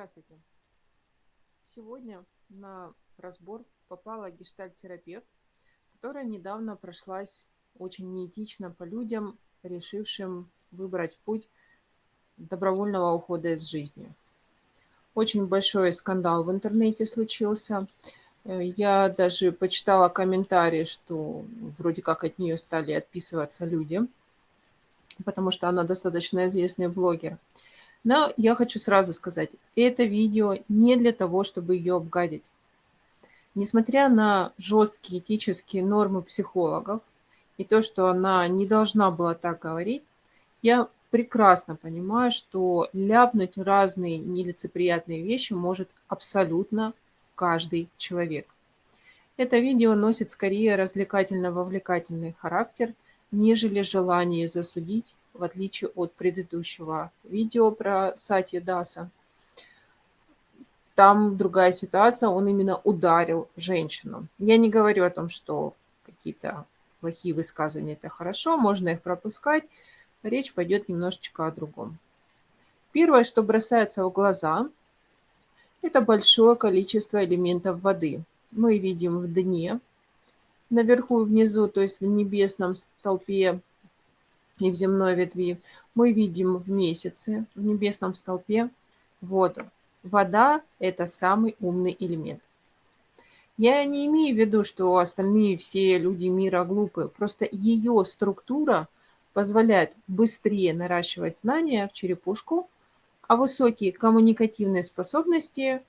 Здравствуйте. Сегодня на разбор попала гештальт-терапевт, которая недавно прошлась очень неэтично по людям, решившим выбрать путь добровольного ухода из жизни. Очень большой скандал в интернете случился. Э, я даже почитала комментарии, что вроде как от нее стали отписываться люди, потому что она достаточно известный блогер. Но я хочу сразу сказать, это видео не для того, чтобы ее обгадить. Несмотря на жесткие этические нормы психологов и то, что она не должна была так говорить, я прекрасно понимаю, что ляпнуть разные нелицеприятные вещи может абсолютно каждый человек. Это видео носит скорее развлекательно-вовлекательный характер, нежели желание засудить в отличие от предыдущего видео про Сати Даса. Там другая ситуация, он именно ударил женщину. Я не говорю о том, что какие-то плохие высказывания – это хорошо, можно их пропускать. Речь пойдет немножечко о другом. Первое, что бросается в глаза, это большое количество элементов воды. Мы видим в дне, наверху и внизу, то есть в небесном столпе и в земной ветви, мы видим в месяце, в небесном столпе воду. Вода – это самый умный элемент. Я не имею в виду, что остальные все люди мира глупые. Просто ее структура позволяет быстрее наращивать знания в черепушку, а высокие коммуникативные способности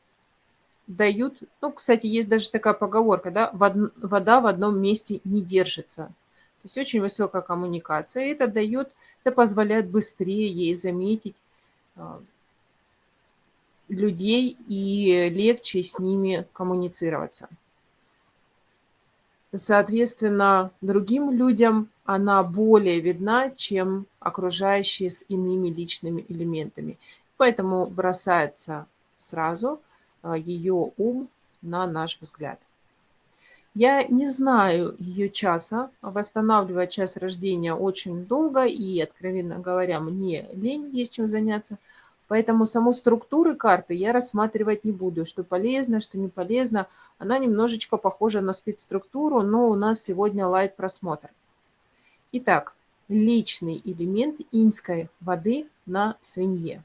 дают... Ну, кстати, есть даже такая поговорка, да, вода в одном месте не держится. То есть очень высокая коммуникация. Это дает, это позволяет быстрее ей заметить а, людей и легче с ними коммуницироваться. Соответственно, другим людям она более видна, чем окружающие с иными личными элементами. Поэтому бросается сразу а, ее ум на наш взгляд. Я не знаю ее часа, восстанавливать час рождения очень долго, и, откровенно говоря, мне лень, есть чем заняться. Поэтому саму структуру карты я рассматривать не буду, что полезно, что не полезно. Она немножечко похожа на спецструктуру, но у нас сегодня лайт-просмотр. Итак, личный элемент инской воды на свинье.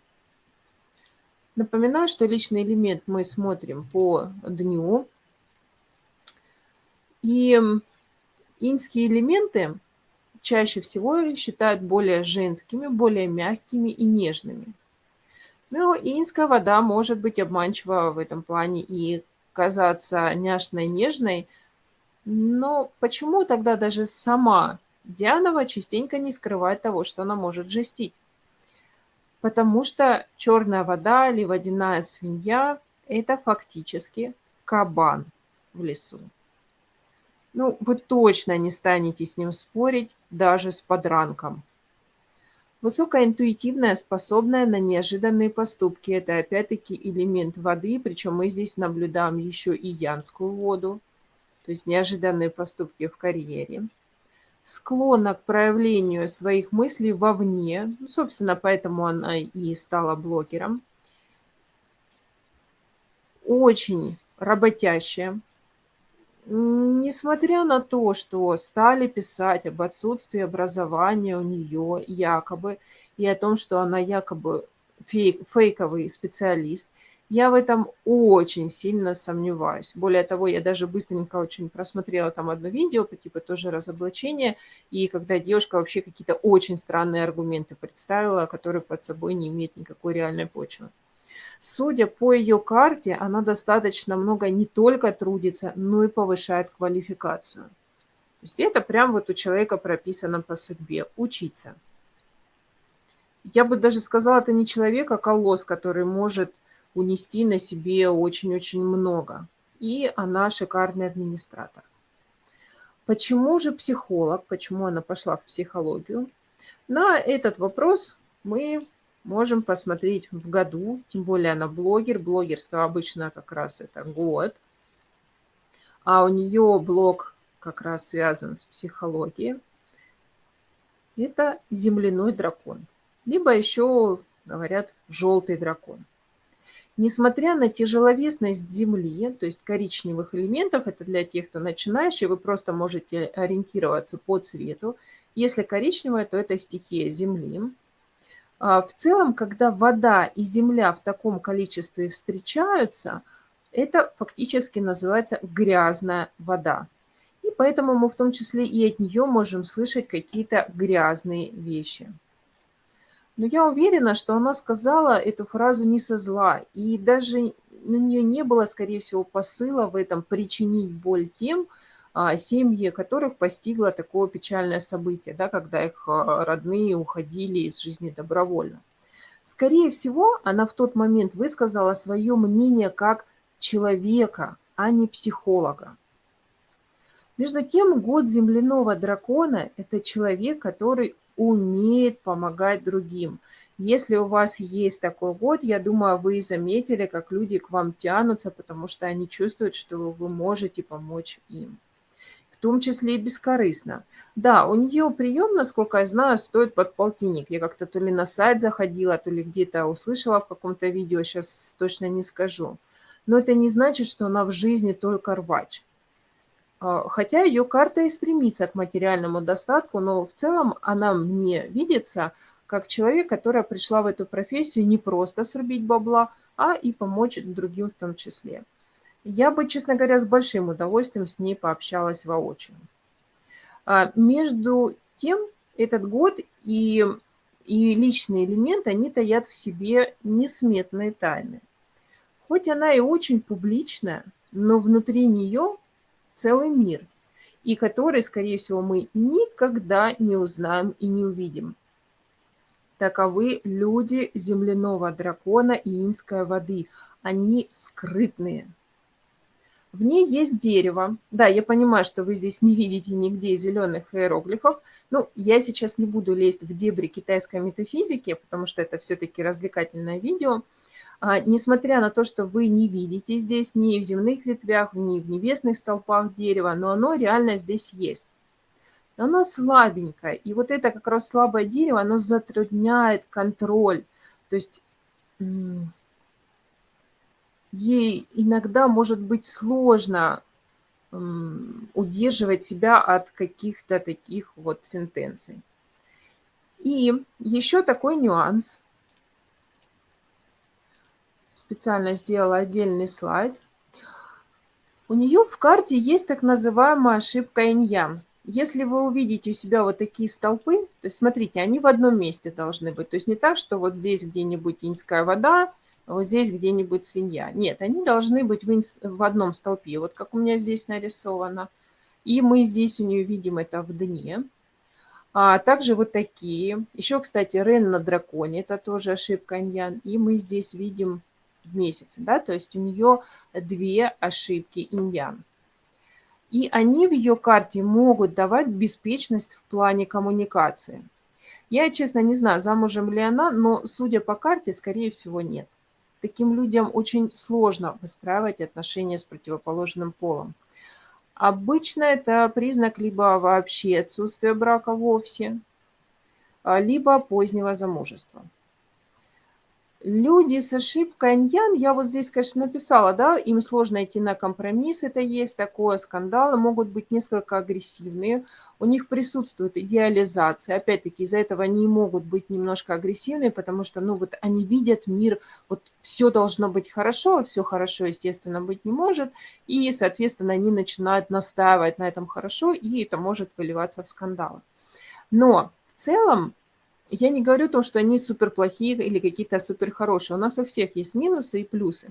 Напоминаю, что личный элемент мы смотрим по дню, и инские элементы чаще всего считают более женскими, более мягкими и нежными. Но инская вода может быть обманчива в этом плане и казаться няшной, нежной. Но почему тогда даже сама Дианова частенько не скрывает того, что она может жестить? Потому что черная вода или водяная свинья – это фактически кабан в лесу. Ну, вы точно не станете с ним спорить, даже с подранком. Высокоинтуитивная, способная на неожиданные поступки. Это опять-таки элемент воды, причем мы здесь наблюдаем еще и янскую воду, то есть неожиданные поступки в карьере. Склонна к проявлению своих мыслей вовне, ну, собственно, поэтому она и стала блогером. Очень работящая, Несмотря на то, что стали писать об отсутствии образования у нее якобы, и о том, что она якобы фейк, фейковый специалист, я в этом очень сильно сомневаюсь. Более того, я даже быстренько очень просмотрела там одно видео, по типу тоже разоблачения, и когда девушка вообще какие-то очень странные аргументы представила, которые под собой не имеют никакой реальной почвы. Судя по ее карте, она достаточно много не только трудится, но и повышает квалификацию. То есть это прям вот у человека прописано по судьбе – учиться. Я бы даже сказала, это не человек, а колосс, который может унести на себе очень-очень много. И она шикарный администратор. Почему же психолог, почему она пошла в психологию? На этот вопрос мы можем посмотреть в году, тем более она блогер, блогерство обычно как раз это год, а у нее блог как раз связан с психологией, это земляной дракон, либо еще говорят желтый дракон. Несмотря на тяжеловесность Земли, то есть коричневых элементов, это для тех, кто начинающий, вы просто можете ориентироваться по цвету. Если коричневая, то это стихия Земли. А, в целом, когда вода и земля в таком количестве встречаются, это фактически называется грязная вода. И поэтому мы в том числе и от нее можем слышать какие-то грязные вещи. Но я уверена, что она сказала эту фразу не со зла, и даже на нее не было, скорее всего, посыла в этом причинить боль тем, семьи которых постигло такое печальное событие, да, когда их а, родные уходили из жизни добровольно. Скорее всего, она в тот момент высказала свое мнение как человека, а не психолога. Между тем, год земляного дракона – это человек, который умеет помогать другим. Если у вас есть такой год, я думаю, вы заметили, как люди к вам тянутся, потому что они чувствуют, что вы можете помочь им в том числе и бескорыстно. Да, у нее прием, насколько я знаю, стоит под полтинник. Я как-то то ли на сайт заходила, то ли где-то услышала в каком-то видео, сейчас точно не скажу. Но это не значит, что она в жизни только рвач. А, хотя ее карта и стремится к материальному достатку, но в целом она мне видится как человек, которая пришла в эту профессию не просто срубить бабла, а и помочь другим в том числе. Я бы, честно говоря, с большим удовольствием с ней пообщалась воочию. А, между тем, этот год и, и личный элемент, они таят в себе несметные тайны. Хоть она и очень публичная, но внутри нее целый мир, и который, скорее всего, мы никогда не узнаем и не увидим. Таковы люди земляного дракона и инской воды. Они скрытные. В ней есть дерево. Да, я понимаю, что вы здесь не видите нигде зеленых иероглифов. Ну, я сейчас не буду лезть в дебри китайской метафизики, потому что это все-таки развлекательное видео. А, несмотря на то, что вы не видите здесь ни в земных ветвях, ни в небесных столпах дерева, но оно реально здесь есть. Но оно слабенькое, и вот это как раз слабое дерево, оно затрудняет контроль. То есть ей иногда может быть сложно удерживать себя от каких-то таких вот сентенций. И еще такой нюанс. Специально сделала отдельный слайд. У нее в карте есть так называемая ошибка иньян. Если вы увидите у себя вот такие столпы, то смотрите, они в одном месте должны быть. То есть не так, что вот здесь где-нибудь иньская вода, вот здесь где-нибудь свинья. Нет, они должны быть в, одном столпе, вот как у меня здесь нарисовано. И мы здесь у нее видим это в дне. А также вот такие. Еще, кстати, Рен на драконе, это тоже ошибка иньян. И мы здесь видим в месяце, да, то есть у нее две ошибки иньян. И они в ее карте могут давать беспечность в плане коммуникации. Я, честно, не знаю, замужем ли она, но, судя по карте, скорее всего, нет таким людям очень сложно выстраивать отношения с противоположным полом. Обычно это признак либо вообще отсутствия брака вовсе, а, либо позднего замужества. Люди с ошибкой аньян, я вот здесь, конечно, написала, да, им сложно идти на компромисс, это есть такое, скандалы могут быть несколько агрессивные, у них присутствует идеализация, опять-таки из-за этого они могут быть немножко агрессивные, потому что, ну, вот они видят мир, вот все должно быть хорошо, а все хорошо, естественно, быть не может, и, соответственно, они начинают настаивать на этом хорошо, и это может выливаться в скандалы. Но в целом я не говорю то, что они супер плохие или какие-то супер хорошие. У нас у всех есть минусы и плюсы.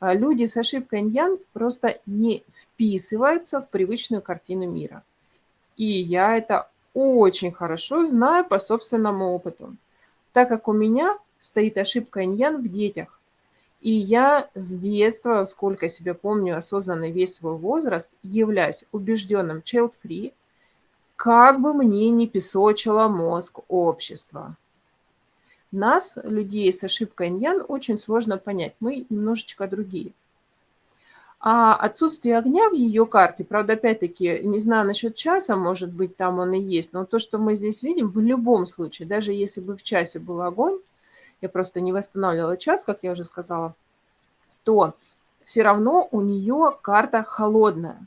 А люди с ошибкой иньян просто не вписываются в привычную картину мира. И я это очень хорошо знаю по собственному опыту, так как у меня стоит ошибка иньян в детях. И я с детства, сколько себя помню, осознанный весь свой возраст, являюсь убежденным child-free, как бы мне не песочило мозг общества. Нас, людей с ошибкой иньян, очень сложно понять. Мы немножечко другие. А отсутствие огня в ее карте, правда, опять-таки, не знаю насчет часа, может быть, там он и есть, но то, что мы здесь видим, в любом случае, даже если бы в часе был огонь, я просто не восстанавливала час, как я уже сказала, то все равно у нее карта холодная.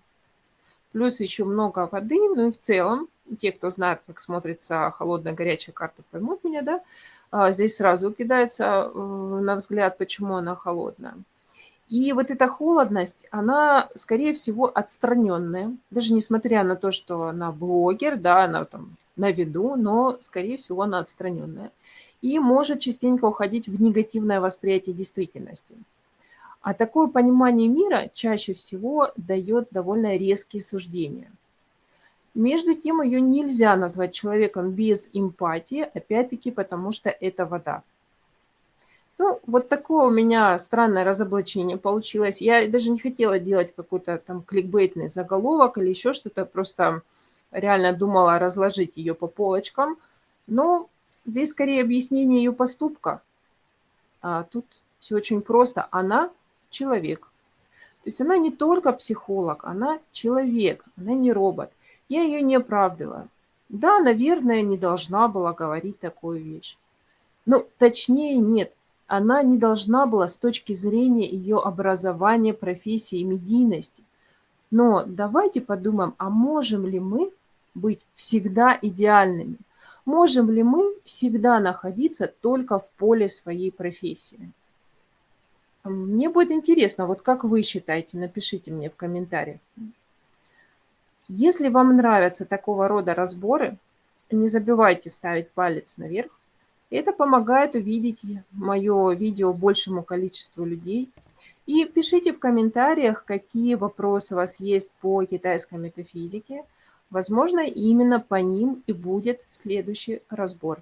Плюс еще много воды, ну и в целом, те, кто знает, как смотрится холодная, горячая карта, поймут меня, да? А, здесь сразу кидается э, на взгляд, почему она холодная. И вот эта холодность, она, скорее всего, отстраненная. Даже несмотря на то, что она блогер, да, она там на виду, но, скорее всего, она отстраненная. И может частенько уходить в негативное восприятие действительности. А такое понимание мира чаще всего дает довольно резкие суждения. Между тем, ее нельзя назвать человеком без эмпатии, опять-таки потому что это вода. Ну, вот такое у меня странное разоблачение получилось. Я даже не хотела делать какой-то там кликбейтный заголовок или еще что-то, просто реально думала разложить ее по полочкам. Но здесь скорее объяснение ее поступка. А тут все очень просто. Она человек. То есть она не только психолог, она человек, она не робот. Я ее не оправдываю. Да, наверное, не должна была говорить такую вещь. Но точнее нет она не должна была с точки зрения ее образования, профессии и медийности. Но давайте подумаем, а можем ли мы быть всегда идеальными? Можем ли мы всегда находиться только в поле своей профессии? Мне будет интересно, вот как вы считаете, напишите мне в комментариях. Если вам нравятся такого рода разборы, не забывайте ставить палец наверх, это помогает увидеть мое видео большему количеству людей. И пишите в комментариях, какие вопросы у вас есть по китайской метафизике. Возможно, именно по ним и будет следующий разбор.